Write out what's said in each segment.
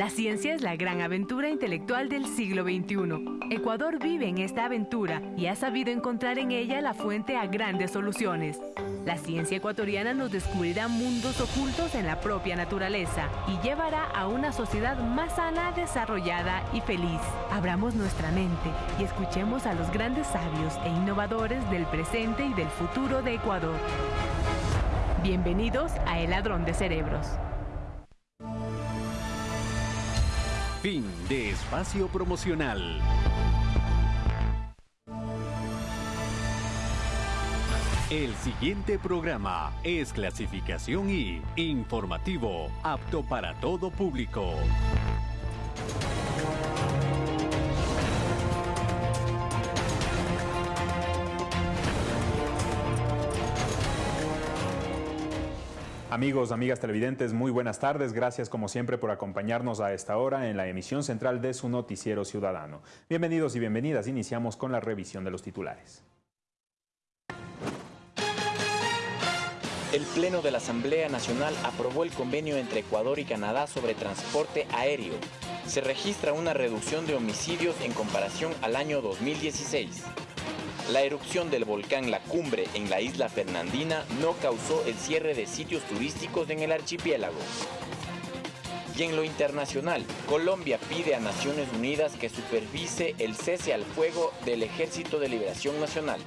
La ciencia es la gran aventura intelectual del siglo XXI. Ecuador vive en esta aventura y ha sabido encontrar en ella la fuente a grandes soluciones. La ciencia ecuatoriana nos descubrirá mundos ocultos en la propia naturaleza y llevará a una sociedad más sana, desarrollada y feliz. Abramos nuestra mente y escuchemos a los grandes sabios e innovadores del presente y del futuro de Ecuador. Bienvenidos a El Ladrón de Cerebros. Fin de espacio promocional. El siguiente programa es clasificación y informativo, apto para todo público. Amigos, amigas televidentes, muy buenas tardes. Gracias como siempre por acompañarnos a esta hora en la emisión central de su noticiero ciudadano. Bienvenidos y bienvenidas. Iniciamos con la revisión de los titulares. El Pleno de la Asamblea Nacional aprobó el convenio entre Ecuador y Canadá sobre transporte aéreo. Se registra una reducción de homicidios en comparación al año 2016. La erupción del volcán La Cumbre en la isla Fernandina no causó el cierre de sitios turísticos en el archipiélago. Y en lo internacional, Colombia pide a Naciones Unidas que supervise el cese al fuego del Ejército de Liberación Nacional.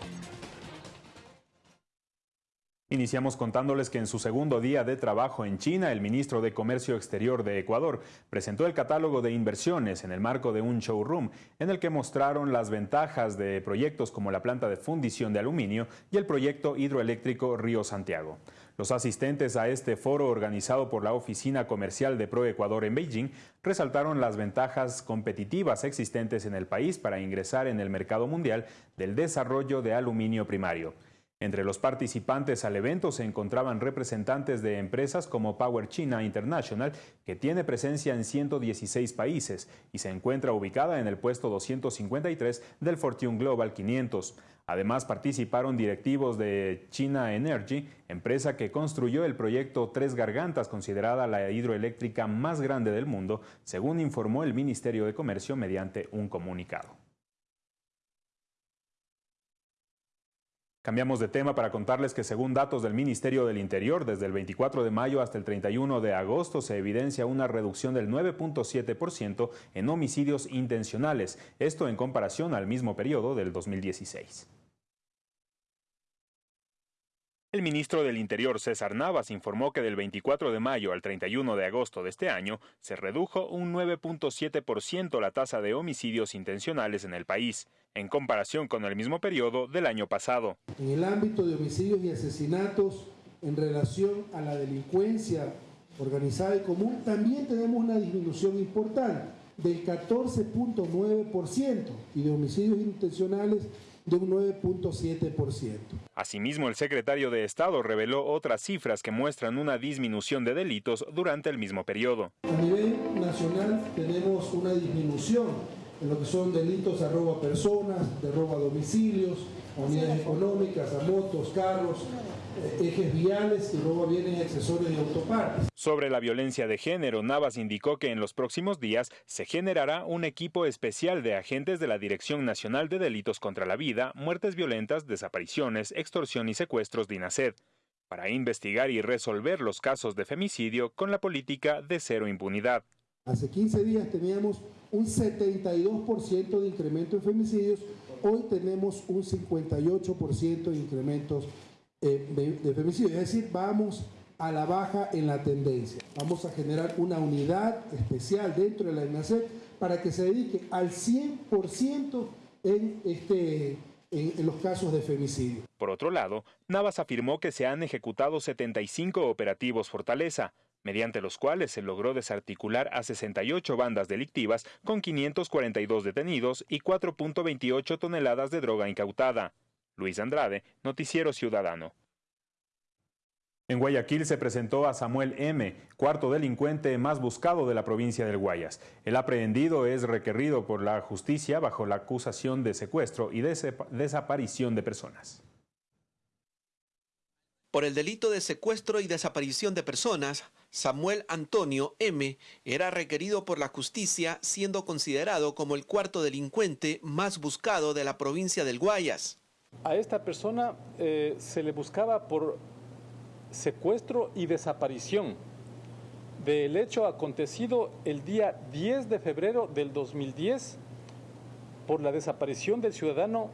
Iniciamos contándoles que en su segundo día de trabajo en China, el ministro de Comercio Exterior de Ecuador presentó el catálogo de inversiones en el marco de un showroom en el que mostraron las ventajas de proyectos como la planta de fundición de aluminio y el proyecto hidroeléctrico Río Santiago. Los asistentes a este foro organizado por la Oficina Comercial de ProEcuador en Beijing resaltaron las ventajas competitivas existentes en el país para ingresar en el mercado mundial del desarrollo de aluminio primario. Entre los participantes al evento se encontraban representantes de empresas como Power China International, que tiene presencia en 116 países y se encuentra ubicada en el puesto 253 del Fortune Global 500. Además participaron directivos de China Energy, empresa que construyó el proyecto Tres Gargantas, considerada la hidroeléctrica más grande del mundo, según informó el Ministerio de Comercio mediante un comunicado. Cambiamos de tema para contarles que según datos del Ministerio del Interior, desde el 24 de mayo hasta el 31 de agosto se evidencia una reducción del 9.7% en homicidios intencionales, esto en comparación al mismo periodo del 2016. El ministro del Interior, César Navas, informó que del 24 de mayo al 31 de agosto de este año se redujo un 9.7% la tasa de homicidios intencionales en el país, en comparación con el mismo periodo del año pasado. En el ámbito de homicidios y asesinatos en relación a la delincuencia organizada y común, también tenemos una disminución importante del 14.9% y de homicidios intencionales de un 9.7%. Asimismo, el secretario de Estado reveló otras cifras que muestran una disminución de delitos durante el mismo periodo. A nivel nacional tenemos una disminución en lo que son delitos a robo a personas, de robo a domicilios, unidades económicas, a motos, carros, eh, ejes viales y a bienes accesorios y autopartes. Sobre la violencia de género, Navas indicó que en los próximos días se generará un equipo especial de agentes de la Dirección Nacional de Delitos contra la Vida, Muertes Violentas, Desapariciones, Extorsión y Secuestros de INACED para investigar y resolver los casos de femicidio con la política de cero impunidad. Hace 15 días teníamos un 72% de incremento en femicidios, hoy tenemos un 58% de incrementos eh, de, femicidios, es decir, vamos a la baja en la tendencia. Vamos a generar una unidad especial dentro de la INACEP para que se dedique al 100% en, este, en, los casos de femicidio. Por otro lado, Navas afirmó que se han ejecutado 75 operativos Fortaleza, mediante los cuales se logró desarticular a 68 bandas delictivas con 542 detenidos y 4.28 toneladas de droga incautada. Luis Andrade, Noticiero Ciudadano. En Guayaquil se presentó a Samuel M., cuarto delincuente más buscado de la provincia del Guayas. El aprehendido es requerido por la justicia bajo la acusación de secuestro y desaparición de personas. Por el delito de secuestro y desaparición de personas, Samuel Antonio M. era requerido por la justicia siendo considerado como el cuarto delincuente más buscado de la provincia del Guayas. A esta persona eh, se le buscaba por secuestro y desaparición del hecho acontecido el día 10 de febrero del 2010 por la desaparición del ciudadano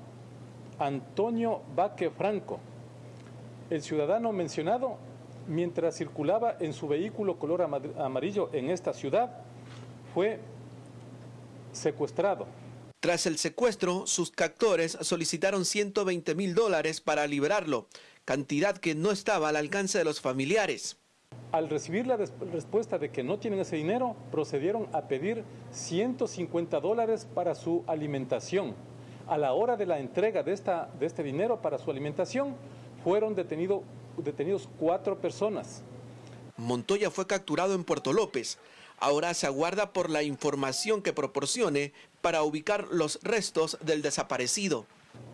Antonio Baque Franco. El ciudadano mencionado, mientras circulaba en su vehículo color amarillo en esta ciudad, fue secuestrado. Tras el secuestro, sus captores solicitaron 120 mil dólares para liberarlo, cantidad que no estaba al alcance de los familiares. Al recibir la respuesta de que no tienen ese dinero, procedieron a pedir 150 dólares para su alimentación. A la hora de la entrega de, esta, de este dinero para su alimentación, fueron detenido, detenidos cuatro personas. Montoya fue capturado en Puerto López. Ahora se aguarda por la información que proporcione para ubicar los restos del desaparecido.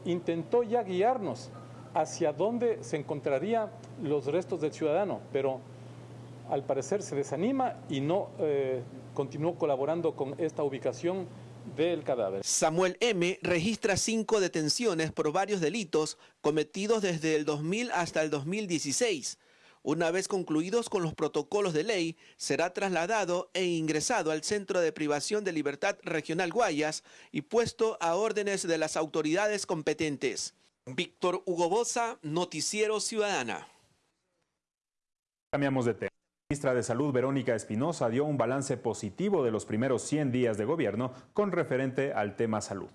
Intentó ya guiarnos hacia dónde se encontrarían los restos del ciudadano, pero al parecer se desanima y no eh, continuó colaborando con esta ubicación del cadáver. Samuel M. registra cinco detenciones por varios delitos cometidos desde el 2000 hasta el 2016. Una vez concluidos con los protocolos de ley, será trasladado e ingresado al Centro de Privación de Libertad Regional Guayas y puesto a órdenes de las autoridades competentes. Víctor Hugo Bosa, Noticiero Ciudadana. Cambiamos de tema. La ministra de Salud, Verónica Espinosa, dio un balance positivo de los primeros 100 días de gobierno con referente al tema salud.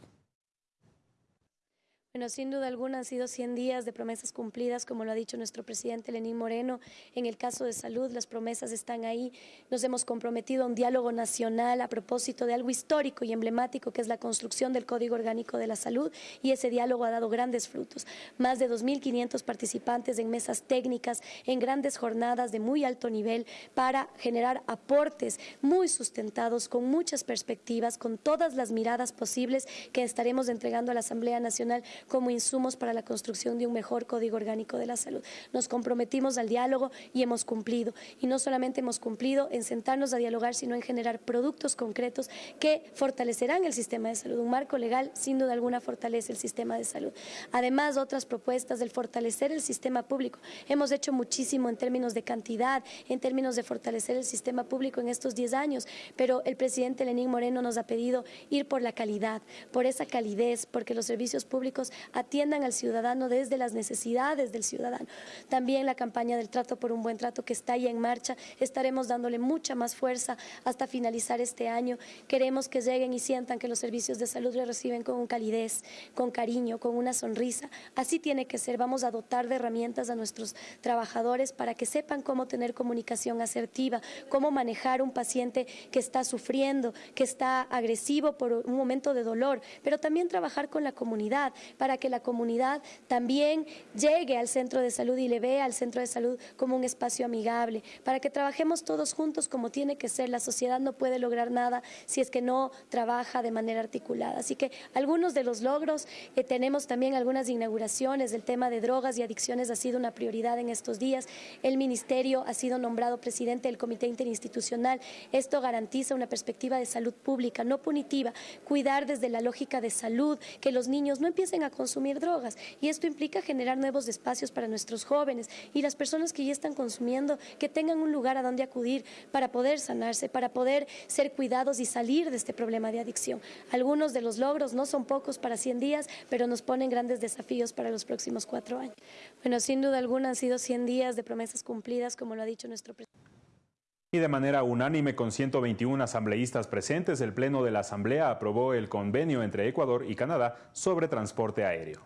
Bueno, sin duda alguna han sido 100 días de promesas cumplidas, como lo ha dicho nuestro presidente Lenín Moreno. En el caso de salud, las promesas están ahí. Nos hemos comprometido a un diálogo nacional a propósito de algo histórico y emblemático, que es la construcción del Código Orgánico de la Salud, y ese diálogo ha dado grandes frutos. Más de 2.500 participantes en mesas técnicas, en grandes jornadas de muy alto nivel, para generar aportes muy sustentados, con muchas perspectivas, con todas las miradas posibles que estaremos entregando a la Asamblea Nacional como insumos para la construcción de un mejor código orgánico de la salud. Nos comprometimos al diálogo y hemos cumplido. Y no solamente hemos cumplido en sentarnos a dialogar, sino en generar productos concretos que fortalecerán el sistema de salud. Un marco legal, sin duda alguna, fortalece el sistema de salud. Además, otras propuestas del fortalecer el sistema público. Hemos hecho muchísimo en términos de cantidad, en términos de fortalecer el sistema público en estos 10 años, pero el presidente Lenín Moreno nos ha pedido ir por la calidad, por esa calidez, porque los servicios públicos atiendan al ciudadano desde las necesidades del ciudadano. También la campaña del trato por un buen trato que está ya en marcha, estaremos dándole mucha más fuerza hasta finalizar este año. Queremos que lleguen y sientan que los servicios de salud le reciben con calidez, con cariño, con una sonrisa. Así tiene que ser. Vamos a dotar de herramientas a nuestros trabajadores para que sepan cómo tener comunicación asertiva, cómo manejar un paciente que está sufriendo, que está agresivo por un momento de dolor, pero también trabajar con la comunidad para que la comunidad también llegue al centro de salud y le vea al centro de salud como un espacio amigable, para que trabajemos todos juntos como tiene que ser. La sociedad no puede lograr nada si es que no trabaja de manera articulada. Así que algunos de los logros, eh, tenemos también algunas inauguraciones, el tema de drogas y adicciones ha sido una prioridad en estos días. El Ministerio ha sido nombrado presidente del Comité Interinstitucional. Esto garantiza una perspectiva de salud pública, no punitiva, cuidar desde la lógica de salud, que los niños no empiecen a consumir drogas. Y esto implica generar nuevos espacios para nuestros jóvenes y las personas que ya están consumiendo, que tengan un lugar a donde acudir para poder sanarse, para poder ser cuidados y salir de este problema de adicción. Algunos de los logros no son pocos para 100 días, pero nos ponen grandes desafíos para los próximos cuatro años. Bueno, sin duda alguna han sido 100 días de promesas cumplidas, como lo ha dicho nuestro presidente. Y de manera unánime, con 121 asambleístas presentes, el Pleno de la Asamblea aprobó el convenio entre Ecuador y Canadá sobre transporte aéreo.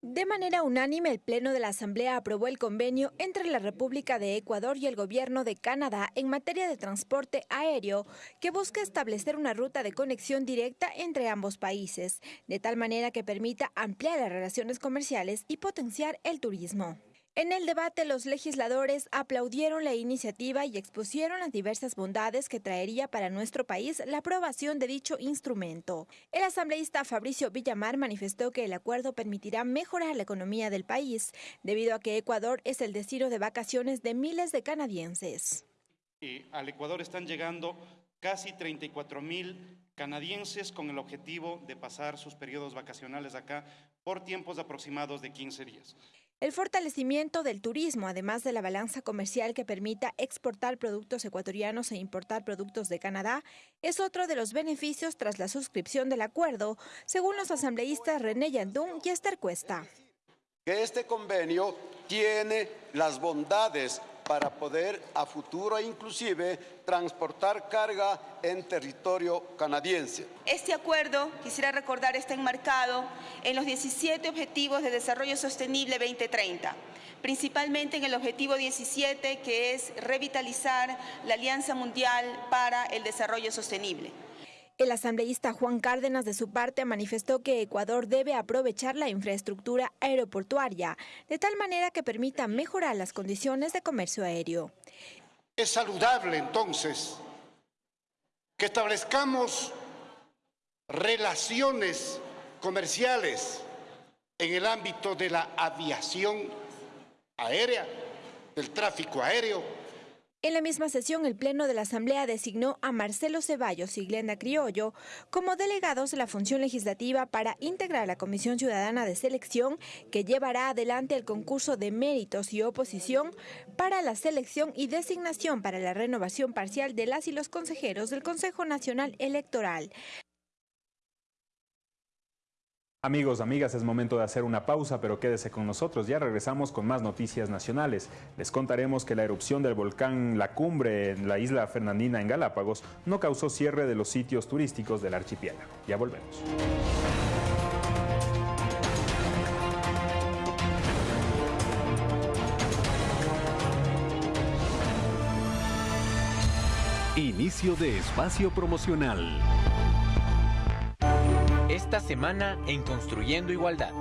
De manera unánime, el Pleno de la Asamblea aprobó el convenio entre la República de Ecuador y el Gobierno de Canadá en materia de transporte aéreo, que busca establecer una ruta de conexión directa entre ambos países, de tal manera que permita ampliar las relaciones comerciales y potenciar el turismo. En el debate, los legisladores aplaudieron la iniciativa y expusieron las diversas bondades que traería para nuestro país la aprobación de dicho instrumento. El asambleísta Fabricio Villamar manifestó que el acuerdo permitirá mejorar la economía del país, debido a que Ecuador es el destino de vacaciones de miles de canadienses. al Ecuador están llegando casi 34 mil canadienses con el objetivo de pasar sus periodos vacacionales acá por tiempos aproximados de 15 días. El fortalecimiento del turismo, además de la balanza comercial que permita exportar productos ecuatorianos e importar productos de Canadá, es otro de los beneficios tras la suscripción del acuerdo, según los asambleístas René Yandún y Esther Cuesta. Este convenio tiene las bondades para poder a futuro inclusive transportar carga en territorio canadiense. Este acuerdo, quisiera recordar, está enmarcado en los 17 Objetivos de Desarrollo Sostenible 2030 principalmente en el objetivo 17, que es revitalizar la Alianza Mundial para el Desarrollo Sostenible. El asambleísta Juan Cárdenas, de su parte, manifestó que Ecuador debe aprovechar la infraestructura aeroportuaria de tal manera que permita mejorar las condiciones de comercio aéreo. Es saludable, entonces, que establezcamos relaciones comerciales en el ámbito de la aviación aérea, del tráfico aéreo, en la misma sesión, el Pleno de la Asamblea designó a Marcelo Ceballos y Glenda Criollo como delegados de la función legislativa para integrar la Comisión Ciudadana de Selección que llevará adelante el concurso de méritos y oposición para la selección y designación para la renovación parcial de las y los consejeros del Consejo Nacional Electoral. Amigos, amigas, es momento de hacer una pausa, pero quédese con nosotros. Ya regresamos con más noticias nacionales. Les contaremos que la erupción del volcán La Cumbre en la isla Fernandina en Galápagos no causó cierre de los sitios turísticos del archipiélago. Ya volvemos. Inicio de espacio promocional. Esta semana en Construyendo Igualdad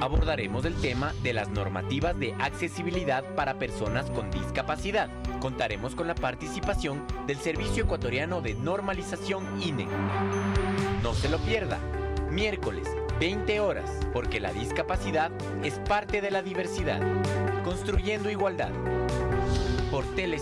abordaremos el tema de las normativas de accesibilidad para personas con discapacidad. Contaremos con la participación del Servicio Ecuatoriano de Normalización INE. No se lo pierda, miércoles 20 horas, porque la discapacidad es parte de la diversidad. Construyendo Igualdad por Tele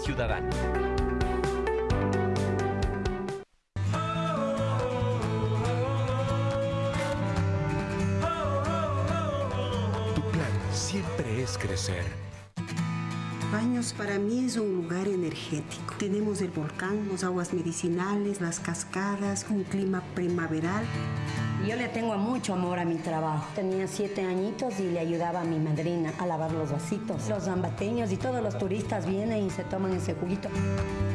Crecer. Baños para mí es un lugar energético. Tenemos el volcán, las aguas medicinales, las cascadas, un clima primaveral. Yo le tengo mucho amor a mi trabajo. Tenía siete añitos y le ayudaba a mi madrina a lavar los vasitos. Los zambateños y todos los turistas vienen y se toman ese juguito.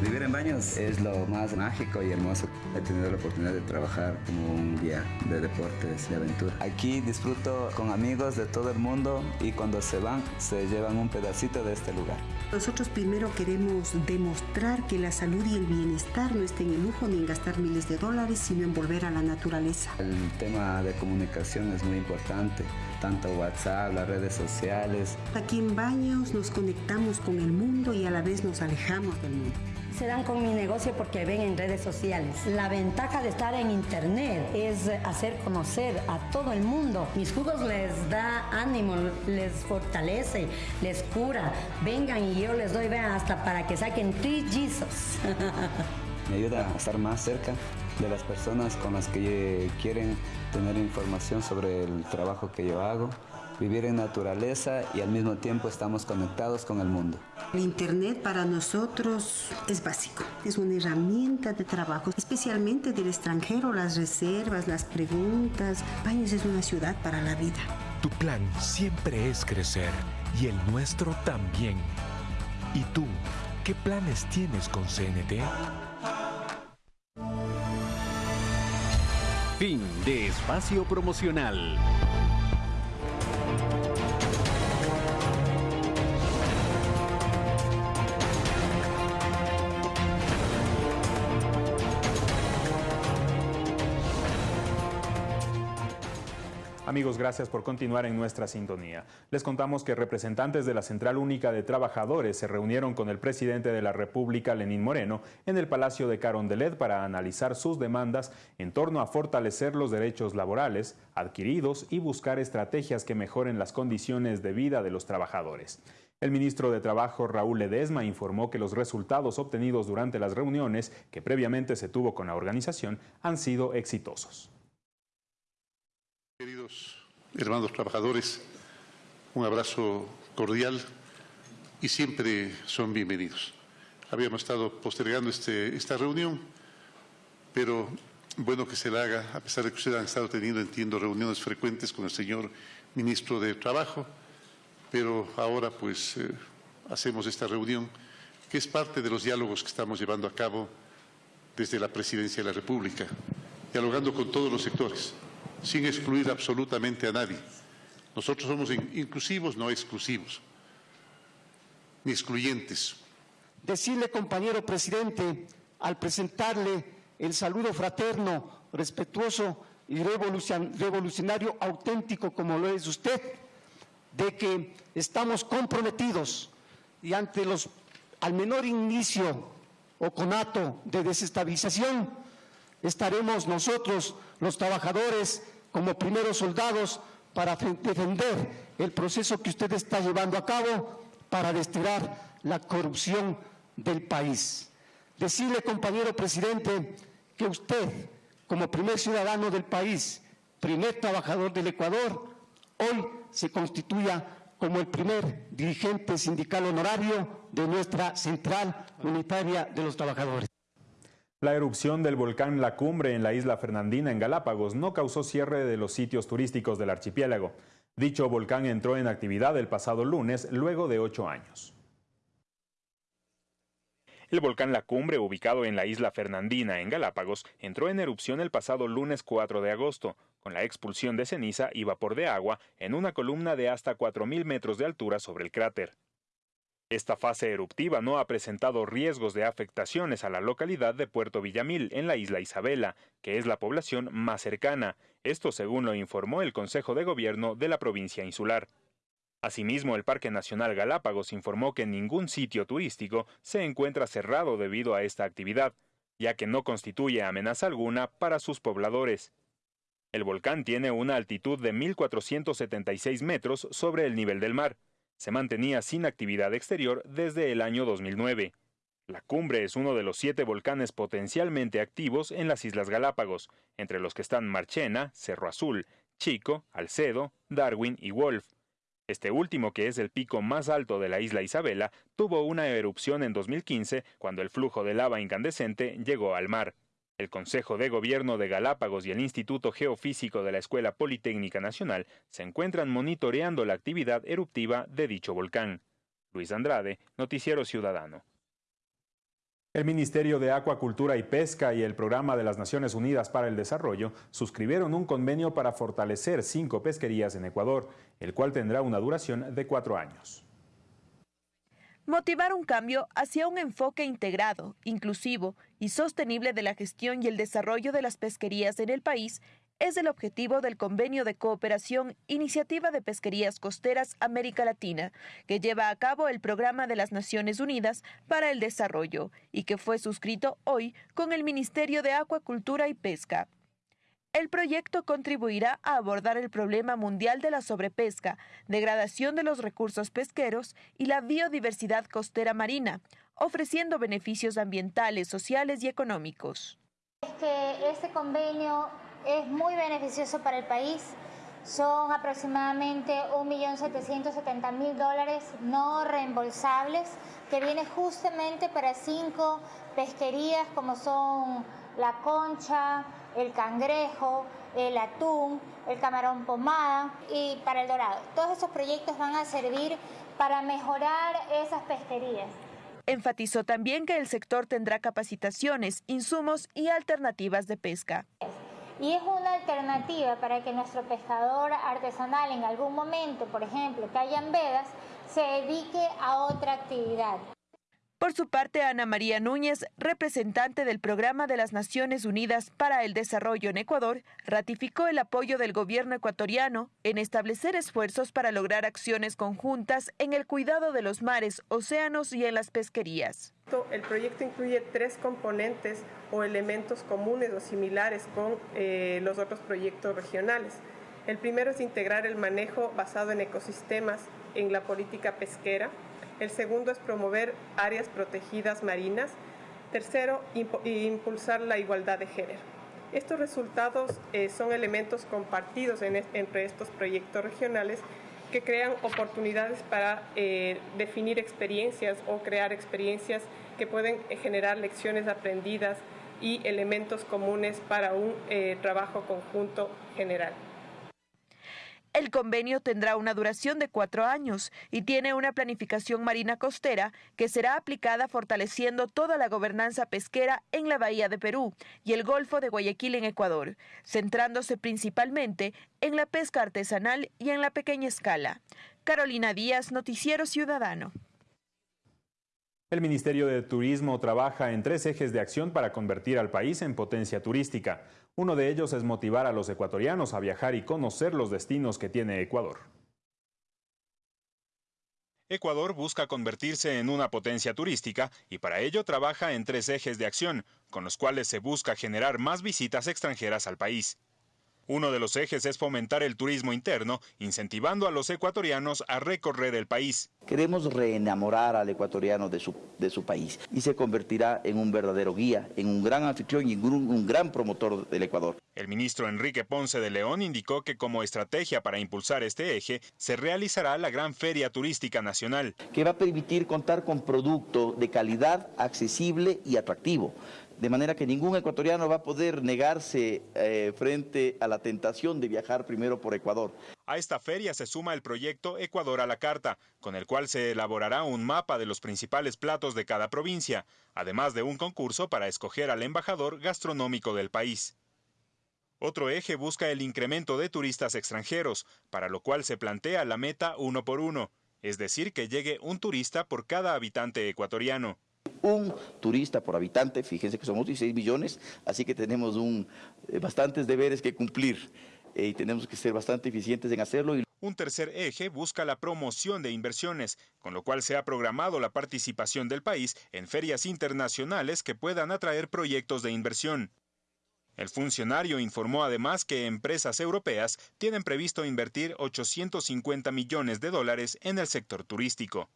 Vivir en baños es lo más mágico y hermoso. He tenido la oportunidad de trabajar como un guía de deportes y aventura. Aquí disfruto con amigos de todo el mundo y cuando se van se llevan un pedacito de este lugar. Nosotros primero queremos demostrar que la salud y el bienestar no estén en lujo ni en gastar miles de dólares, sino en volver a la naturaleza. El tema de comunicación es muy importante, tanto WhatsApp, las redes sociales. Aquí en Baños nos conectamos con el mundo y a la vez nos alejamos del mundo se dan con mi negocio porque ven en redes sociales. La ventaja de estar en internet es hacer conocer a todo el mundo. Mis jugos les da ánimo, les fortalece, les cura. Vengan y yo les doy, vean, hasta para que saquen Jesus. Me ayuda a estar más cerca de las personas con las que quieren tener información sobre el trabajo que yo hago vivir en naturaleza y al mismo tiempo estamos conectados con el mundo. El Internet para nosotros es básico, es una herramienta de trabajo, especialmente del extranjero, las reservas, las preguntas. Baños es una ciudad para la vida. Tu plan siempre es crecer y el nuestro también. ¿Y tú, qué planes tienes con CNT? Fin de espacio promocional. Amigos, gracias por continuar en nuestra sintonía. Les contamos que representantes de la Central Única de Trabajadores se reunieron con el presidente de la República, Lenín Moreno, en el Palacio de Carondelet para analizar sus demandas en torno a fortalecer los derechos laborales adquiridos y buscar estrategias que mejoren las condiciones de vida de los trabajadores. El ministro de Trabajo, Raúl Ledesma, informó que los resultados obtenidos durante las reuniones que previamente se tuvo con la organización han sido exitosos. Queridos hermanos trabajadores, un abrazo cordial y siempre son bienvenidos. Habíamos estado postergando este, esta reunión, pero bueno que se la haga, a pesar de que ustedes han estado teniendo, entiendo, reuniones frecuentes con el señor ministro de Trabajo, pero ahora pues eh, hacemos esta reunión que es parte de los diálogos que estamos llevando a cabo desde la Presidencia de la República, dialogando con todos los sectores sin excluir absolutamente a nadie. Nosotros somos inclusivos, no exclusivos, ni excluyentes. Decirle, compañero presidente, al presentarle el saludo fraterno, respetuoso y revolucionario auténtico como lo es usted, de que estamos comprometidos y ante los al menor inicio o conato de desestabilización, estaremos nosotros, los trabajadores, como primeros soldados para defender el proceso que usted está llevando a cabo para desterrar la corrupción del país. Decirle, compañero presidente, que usted, como primer ciudadano del país, primer trabajador del Ecuador, hoy se constituya como el primer dirigente sindical honorario de nuestra Central Unitaria de los Trabajadores. La erupción del volcán La Cumbre en la isla Fernandina, en Galápagos, no causó cierre de los sitios turísticos del archipiélago. Dicho volcán entró en actividad el pasado lunes, luego de ocho años. El volcán La Cumbre, ubicado en la isla Fernandina, en Galápagos, entró en erupción el pasado lunes 4 de agosto, con la expulsión de ceniza y vapor de agua en una columna de hasta 4.000 metros de altura sobre el cráter. Esta fase eruptiva no ha presentado riesgos de afectaciones a la localidad de Puerto Villamil, en la isla Isabela, que es la población más cercana, esto según lo informó el Consejo de Gobierno de la provincia insular. Asimismo, el Parque Nacional Galápagos informó que ningún sitio turístico se encuentra cerrado debido a esta actividad, ya que no constituye amenaza alguna para sus pobladores. El volcán tiene una altitud de 1.476 metros sobre el nivel del mar, se mantenía sin actividad exterior desde el año 2009. La cumbre es uno de los siete volcanes potencialmente activos en las Islas Galápagos, entre los que están Marchena, Cerro Azul, Chico, Alcedo, Darwin y Wolf. Este último, que es el pico más alto de la isla Isabela, tuvo una erupción en 2015 cuando el flujo de lava incandescente llegó al mar. El Consejo de Gobierno de Galápagos y el Instituto Geofísico de la Escuela Politécnica Nacional se encuentran monitoreando la actividad eruptiva de dicho volcán. Luis Andrade, Noticiero Ciudadano. El Ministerio de Acuacultura y Pesca y el Programa de las Naciones Unidas para el Desarrollo suscribieron un convenio para fortalecer cinco pesquerías en Ecuador, el cual tendrá una duración de cuatro años motivar un cambio hacia un enfoque integrado, inclusivo y sostenible de la gestión y el desarrollo de las pesquerías en el país es el objetivo del Convenio de Cooperación Iniciativa de Pesquerías Costeras América Latina, que lleva a cabo el Programa de las Naciones Unidas para el Desarrollo y que fue suscrito hoy con el Ministerio de Acuacultura y Pesca. El proyecto contribuirá a abordar el problema mundial de la sobrepesca, degradación de los recursos pesqueros y la biodiversidad costera marina, ofreciendo beneficios ambientales, sociales y económicos. este convenio es muy beneficioso para el país. Son aproximadamente 1.770.000 dólares no reembolsables que viene justamente para cinco pesquerías como son La Concha, el cangrejo, el atún, el camarón pomada y para el dorado. Todos esos proyectos van a servir para mejorar esas pesquerías. Enfatizó también que el sector tendrá capacitaciones, insumos y alternativas de pesca. Y es una alternativa para que nuestro pescador artesanal en algún momento, por ejemplo, que hayan vedas, se dedique a otra actividad. Por su parte, Ana María Núñez, representante del Programa de las Naciones Unidas para el Desarrollo en Ecuador, ratificó el apoyo del gobierno ecuatoriano en establecer esfuerzos para lograr acciones conjuntas en el cuidado de los mares, océanos y en las pesquerías. El proyecto incluye tres componentes o elementos comunes o similares con eh, los otros proyectos regionales. El primero es integrar el manejo basado en ecosistemas en la política pesquera, el segundo es promover áreas protegidas marinas. Tercero, impulsar la igualdad de género. Estos resultados eh, son elementos compartidos entre estos proyectos regionales que crean oportunidades para eh, definir experiencias o crear experiencias que pueden eh, generar lecciones aprendidas y elementos comunes para un trabajo conjunto general. El convenio tendrá una duración de cuatro años y tiene una planificación marina costera que será aplicada fortaleciendo toda la gobernanza pesquera en la Bahía de Perú y el Golfo de Guayaquil en Ecuador, centrándose principalmente en la pesca artesanal y en la pequeña escala. Carolina Díaz, Noticiero Ciudadano. El Ministerio de Turismo trabaja en tres ejes de acción para convertir al país en potencia turística. Uno de ellos es motivar a los ecuatorianos a viajar y conocer los destinos que tiene Ecuador. Ecuador busca convertirse en una potencia turística y para ello trabaja en tres ejes de acción, con los cuales se busca generar más visitas extranjeras al país. Uno de los ejes es fomentar el turismo interno, incentivando a los ecuatorianos a recorrer el país. Queremos reenamorar al ecuatoriano de su, de su país y se convertirá en un verdadero guía, en un gran anfitrión y un, un gran promotor del Ecuador. El ministro Enrique Ponce de León indicó que como estrategia para impulsar este eje se realizará la Gran Feria Turística Nacional. Que va a permitir contar con producto de calidad, accesible y atractivo de manera que ningún ecuatoriano va a poder negarse eh, frente a la tentación de viajar primero por Ecuador. A esta feria se suma el proyecto Ecuador a la Carta, con el cual se elaborará un mapa de los principales platos de cada provincia, además de un concurso para escoger al embajador gastronómico del país. Otro eje busca el incremento de turistas extranjeros, para lo cual se plantea la meta uno por uno, es decir, que llegue un turista por cada habitante ecuatoriano un turista por habitante, fíjense que somos 16 millones, así que tenemos un, eh, bastantes deberes que cumplir eh, y tenemos que ser bastante eficientes en hacerlo. Un tercer eje busca la promoción de inversiones, con lo cual se ha programado la participación del país en ferias internacionales que puedan atraer proyectos de inversión. El funcionario informó además que empresas europeas tienen previsto invertir 850 millones de dólares en el sector turístico.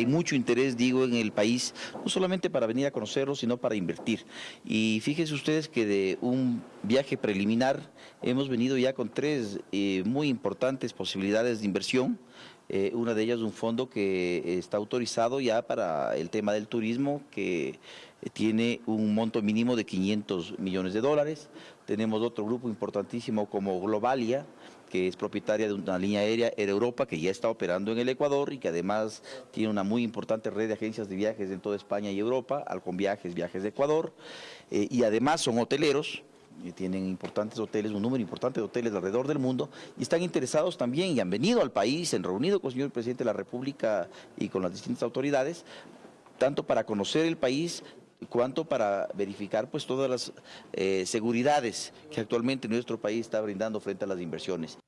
Hay mucho interés, digo, en el país, no solamente para venir a conocerlo, sino para invertir. Y fíjense ustedes que de un viaje preliminar hemos venido ya con tres eh, muy importantes posibilidades de inversión. Eh, una de ellas un fondo que está autorizado ya para el tema del turismo, que tiene un monto mínimo de 500 millones de dólares. Tenemos otro grupo importantísimo como Globalia, que es propietaria de una línea aérea Air Europa que ya está operando en el Ecuador y que además tiene una muy importante red de agencias de viajes en toda España y Europa, Alcon Viajes, Viajes de Ecuador, eh, y además son hoteleros, y tienen importantes hoteles, un número importante de hoteles alrededor del mundo, y están interesados también y han venido al país, han reunido con el señor presidente de la República y con las distintas autoridades, tanto para conocer el país, cuanto para verificar pues todas las eh, seguridades que actualmente nuestro país está brindando frente a las inversiones.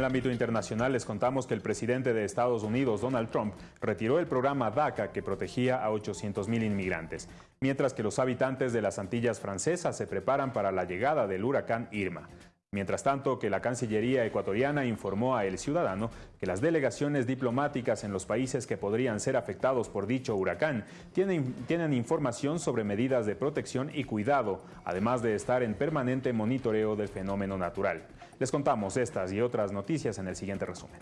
El ámbito internacional les contamos que el presidente de Estados Unidos, Donald Trump, retiró el programa DACA que protegía a 800.000 inmigrantes, mientras que los habitantes de las Antillas francesas se preparan para la llegada del huracán Irma. Mientras tanto, que la Cancillería ecuatoriana informó a El Ciudadano que las delegaciones diplomáticas en los países que podrían ser afectados por dicho huracán tienen información sobre medidas de protección y cuidado, además de estar en permanente monitoreo del fenómeno natural. Les contamos estas y otras noticias en el siguiente resumen.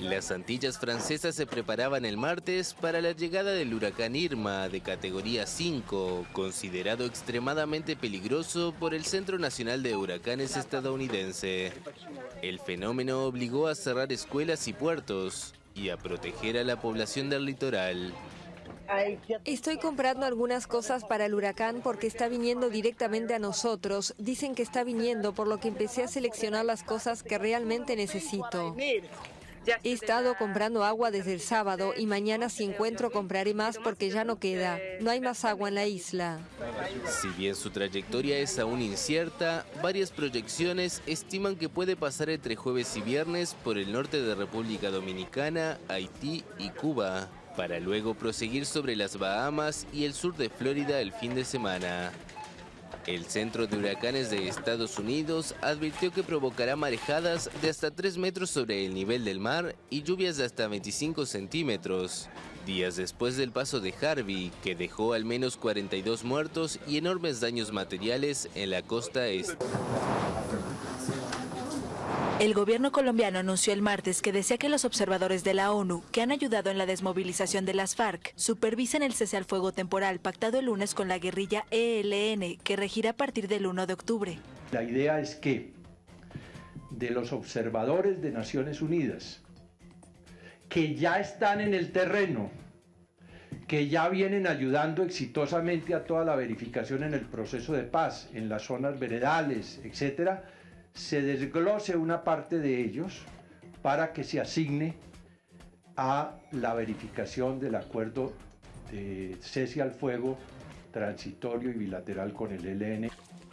Las Antillas francesas se preparaban el martes para la llegada del huracán Irma de categoría 5, considerado extremadamente peligroso por el Centro Nacional de Huracanes estadounidense. El fenómeno obligó a cerrar escuelas y puertos y a proteger a la población del litoral. Estoy comprando algunas cosas para el huracán porque está viniendo directamente a nosotros. Dicen que está viniendo, por lo que empecé a seleccionar las cosas que realmente necesito. He estado comprando agua desde el sábado y mañana si encuentro compraré más porque ya no queda. No hay más agua en la isla. Si bien su trayectoria es aún incierta, varias proyecciones estiman que puede pasar entre jueves y viernes por el norte de República Dominicana, Haití y Cuba, para luego proseguir sobre las Bahamas y el sur de Florida el fin de semana. El Centro de Huracanes de Estados Unidos advirtió que provocará marejadas de hasta 3 metros sobre el nivel del mar y lluvias de hasta 25 centímetros. Días después del paso de Harvey, que dejó al menos 42 muertos y enormes daños materiales en la costa este. El gobierno colombiano anunció el martes que desea que los observadores de la ONU, que han ayudado en la desmovilización de las FARC, supervisen el cese al fuego temporal pactado el lunes con la guerrilla ELN, que regirá a partir del 1 de octubre. La idea es que de los observadores de Naciones Unidas, que ya están en el terreno, que ya vienen ayudando exitosamente a toda la verificación en el proceso de paz, en las zonas veredales, etcétera, se desglose una parte de ellos para que se asigne a la verificación del acuerdo de cese al fuego transitorio y bilateral con el ELN.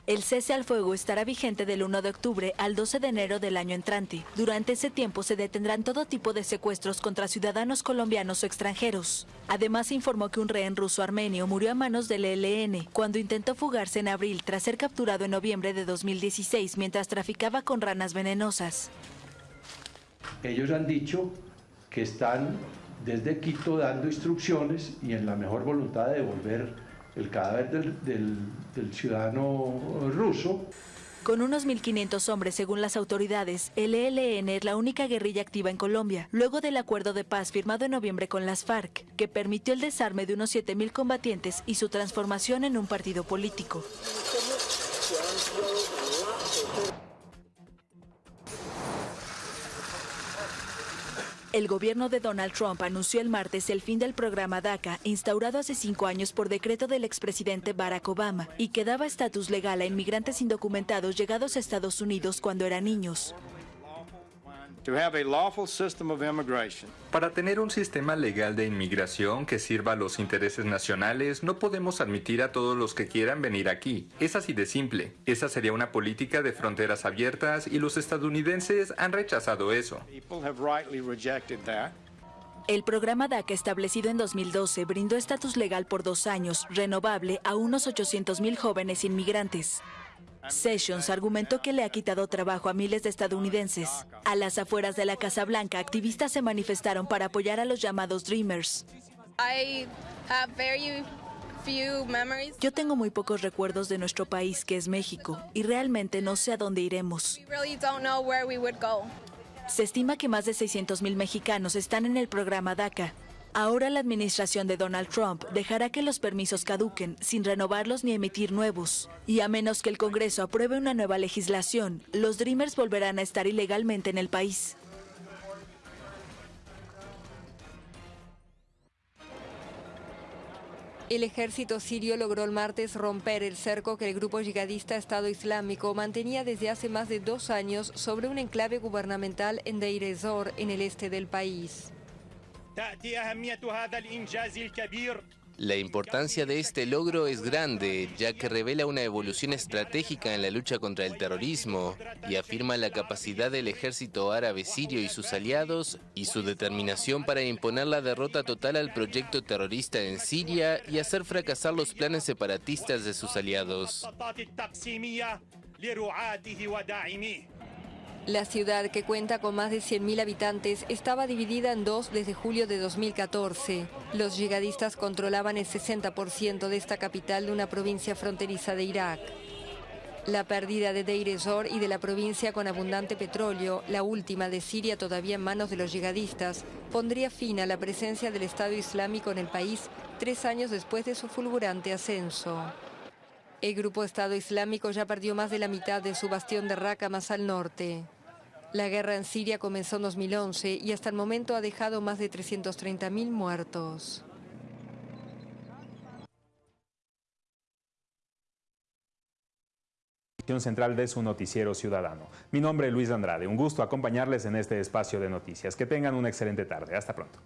El cese al fuego estará vigente del 1 de octubre al 12 de enero del año entrante. Durante ese tiempo se detendrán todo tipo de secuestros contra ciudadanos colombianos o extranjeros. Además informó que un rehén ruso armenio murió a manos del ELN cuando intentó fugarse en abril tras ser capturado en noviembre de 2016 mientras traficaba con ranas venenosas. Ellos han dicho que están desde Quito dando instrucciones y en la mejor voluntad de devolver el cadáver del, del, ciudadano ruso. Con unos 1.500 hombres, según las autoridades, el ELN es la única guerrilla activa en Colombia, luego del acuerdo de paz firmado en noviembre con las FARC, que permitió el desarme de unos 7.000 combatientes y su transformación en un partido político. El gobierno de Donald Trump anunció el martes el fin del programa DACA, instaurado hace cinco años por decreto del expresidente Barack Obama, y que daba estatus legal a inmigrantes indocumentados llegados a Estados Unidos cuando eran niños. Para tener un sistema legal de inmigración que sirva a los intereses nacionales, no podemos admitir a todos los que quieran venir aquí. Es así de simple. Esa sería una política de fronteras abiertas y los estadounidenses han rechazado eso. El programa DACA establecido en 2012 brindó estatus legal por dos años, renovable a unos 800.000 jóvenes inmigrantes. Sessions argumentó que le ha quitado trabajo a miles de estadounidenses. A las afueras de la Casa Blanca, activistas se manifestaron para apoyar a los llamados Dreamers. Yo tengo muy pocos recuerdos de nuestro país, que es México, y realmente no sé a dónde iremos. Se estima que más de 600.000 mexicanos están en el programa DACA, Ahora la administración de Donald Trump dejará que los permisos caduquen sin renovarlos ni emitir nuevos. Y a menos que el Congreso apruebe una nueva legislación, los Dreamers volverán a estar ilegalmente en el país. El ejército sirio logró el martes romper el cerco que el grupo yihadista Estado Islámico mantenía desde hace más de dos años sobre un enclave gubernamental en Deir en el este del país. La importancia de este logro es grande, ya que revela una evolución estratégica en la lucha contra el terrorismo y afirma la capacidad del ejército árabe sirio y sus aliados y su determinación para imponer la derrota total al proyecto terrorista en Siria y hacer fracasar los planes separatistas de sus aliados. La ciudad, que cuenta con más de 100.000 habitantes, estaba dividida en dos desde julio de 2014. Los yihadistas controlaban el 60% de esta capital de una provincia fronteriza de Irak. La pérdida de Deir ez-Zor y de la provincia con abundante petróleo, la última de Siria todavía en manos de los yihadistas, pondría fin a la presencia del Estado Islámico en el país tres años después de su fulgurante ascenso. El grupo Estado Islámico ya perdió más de la mitad de su bastión de Raqqa más al norte. La guerra en Siria comenzó en 2011 y hasta el momento ha dejado más de 330.000 muertos. central de su noticiero ciudadano. Mi nombre es Luis Andrade, un gusto acompañarles en este espacio de noticias. Que tengan una excelente tarde. Hasta pronto.